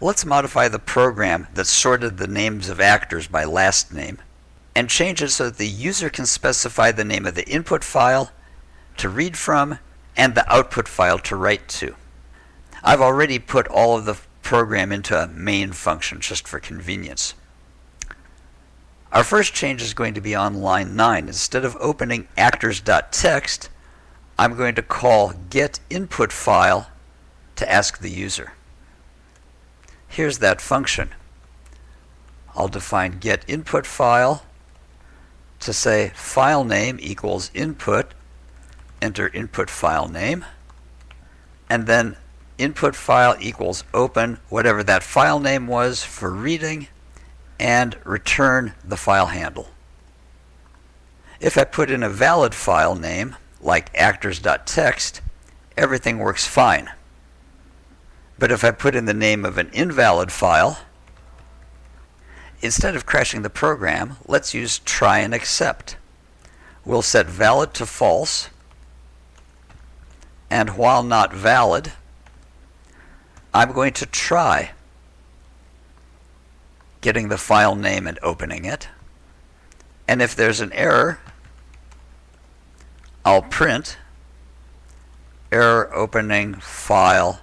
Let's modify the program that sorted the names of actors by last name and change it so that the user can specify the name of the input file to read from and the output file to write to. I've already put all of the program into a main function just for convenience. Our first change is going to be on line 9. Instead of opening actors.txt, I'm going to call getInputFile to ask the user. Here's that function. I'll define getInputFile to say file name equals input, enter input file name, and then input file equals open whatever that file name was for reading and return the file handle. If I put in a valid file name like actors.txt, everything works fine. But if I put in the name of an invalid file, instead of crashing the program, let's use try and except. We'll set valid to false, and while not valid, I'm going to try getting the file name and opening it. And if there's an error, I'll print error opening file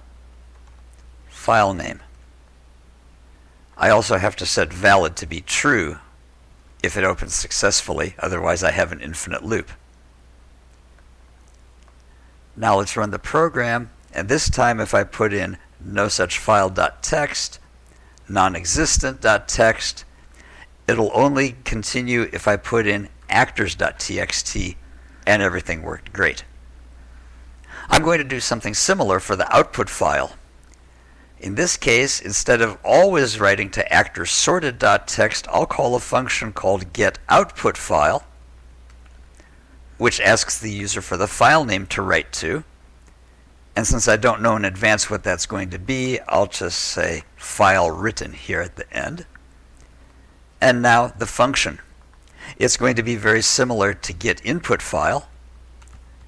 file name. I also have to set valid to be true if it opens successfully, otherwise I have an infinite loop. Now let's run the program, and this time if I put in no such file.txt, non-existent.txt, it'll only continue if I put in actors.txt and everything worked great. I'm going to do something similar for the output file. In this case, instead of always writing to actor sorted.txt, I'll call a function called getOutputFile, which asks the user for the file name to write to. And since I don't know in advance what that's going to be, I'll just say file written here at the end. And now the function. It's going to be very similar to get input file.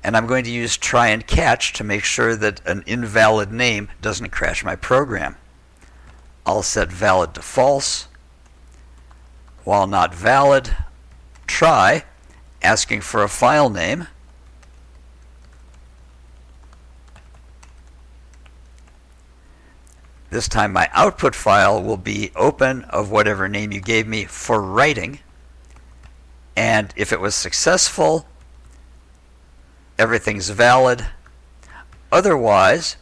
And I'm going to use try and catch to make sure that an invalid name doesn't crash my program. I'll set valid to false. While not valid, try, asking for a file name. This time my output file will be open of whatever name you gave me for writing. And if it was successful, everything's valid. Otherwise,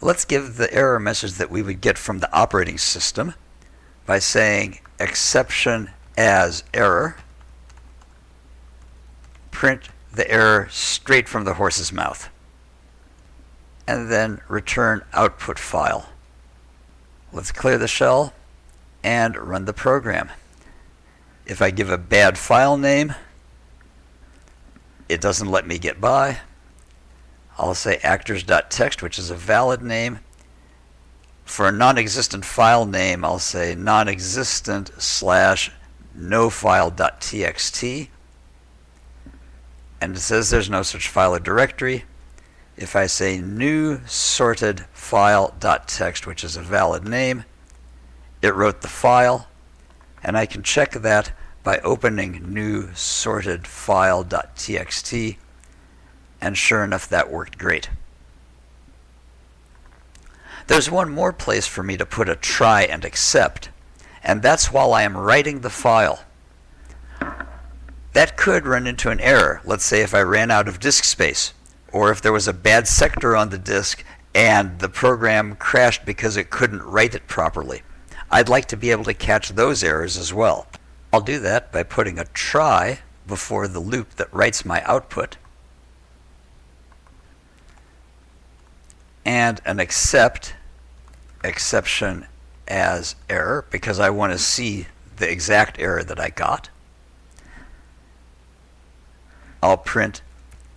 let's give the error message that we would get from the operating system by saying exception as error. Print the error straight from the horse's mouth. And then return output file. Let's clear the shell and run the program. If I give a bad file name, it doesn't let me get by. I'll say actors.txt, which is a valid name. For a non-existent file name, I'll say non-existent slash nofile.txt. And it says there's no such file or directory. If I say new sorted file.txt, which is a valid name, it wrote the file, and I can check that by opening new sorted file.txt and sure enough that worked great. There's one more place for me to put a try and except and that's while I am writing the file. That could run into an error, let's say if I ran out of disk space or if there was a bad sector on the disk and the program crashed because it couldn't write it properly. I'd like to be able to catch those errors as well. I'll do that by putting a try before the loop that writes my output and an except exception as error because I want to see the exact error that I got. I'll print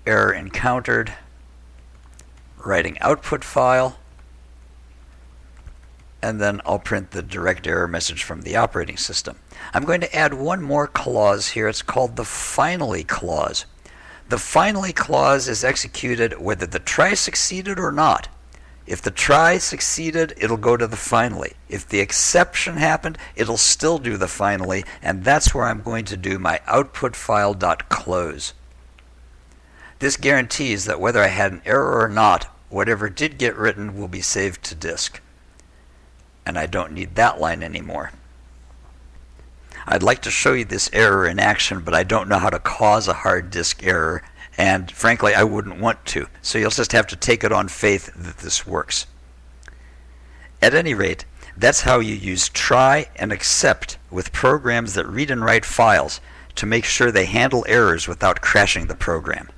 error encountered writing output file and then I'll print the direct error message from the operating system. I'm going to add one more clause here. It's called the finally clause. The finally clause is executed whether the try succeeded or not. If the try succeeded, it'll go to the finally. If the exception happened, it'll still do the finally, and that's where I'm going to do my output file.close. This guarantees that whether I had an error or not, whatever did get written will be saved to disk. And I don't need that line anymore. I'd like to show you this error in action, but I don't know how to cause a hard disk error, and frankly, I wouldn't want to. So you'll just have to take it on faith that this works. At any rate, that's how you use try and except with programs that read and write files to make sure they handle errors without crashing the program.